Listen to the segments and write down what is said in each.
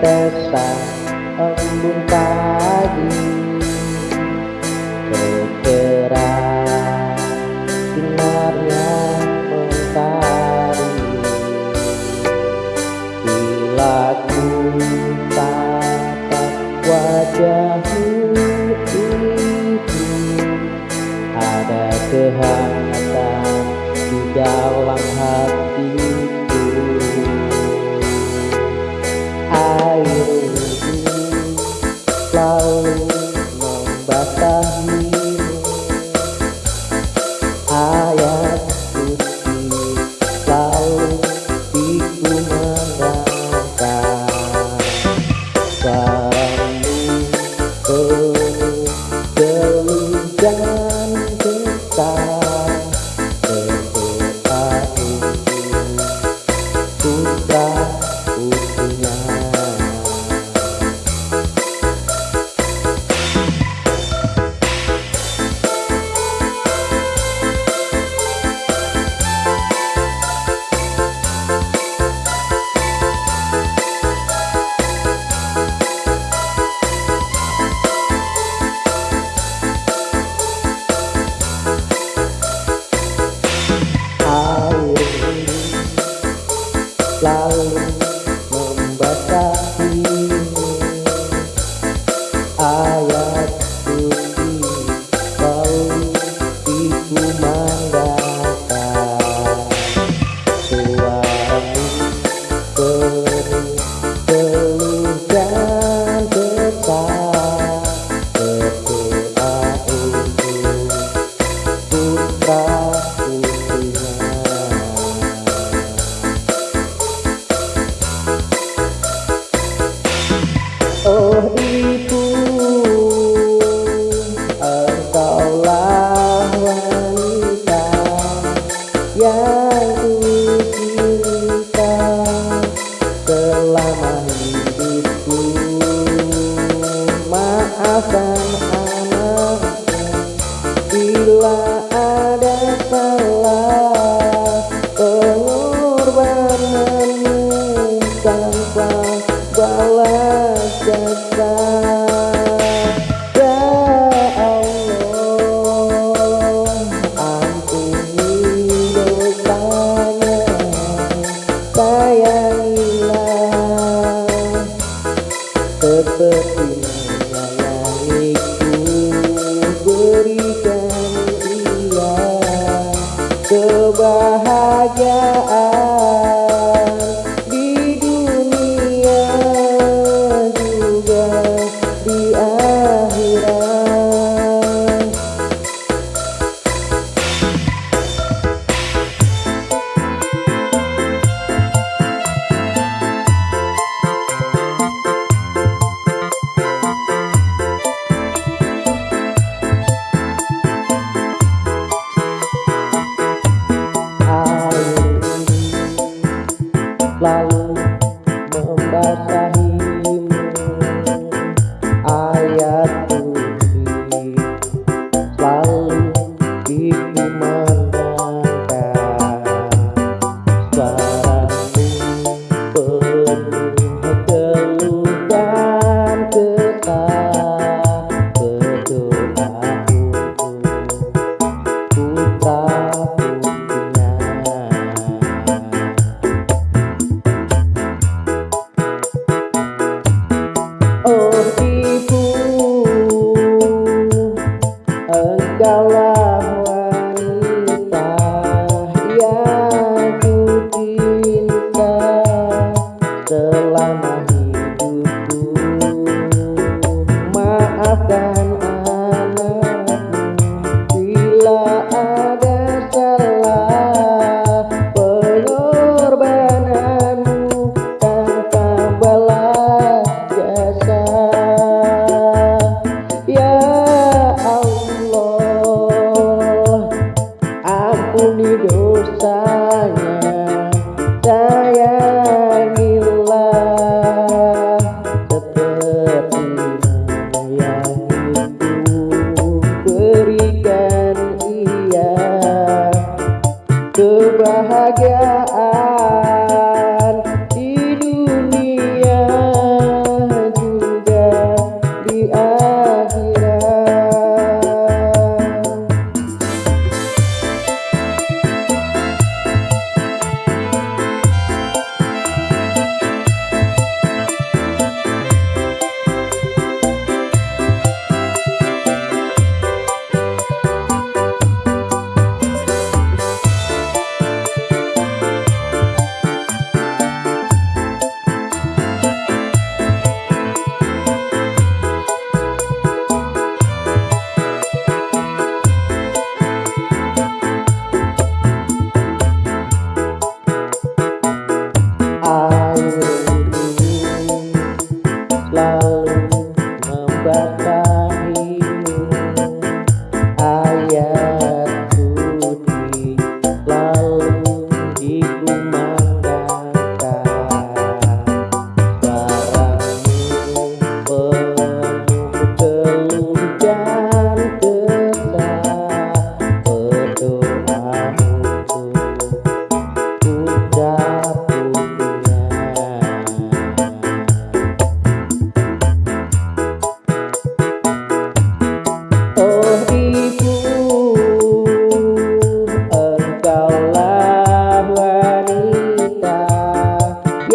Desa embun pagi. Bergerak sinarnya mentari. Bila ku tatap wajahmu itu Ada keharusan Bye. é.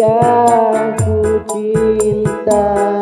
Aku cinta.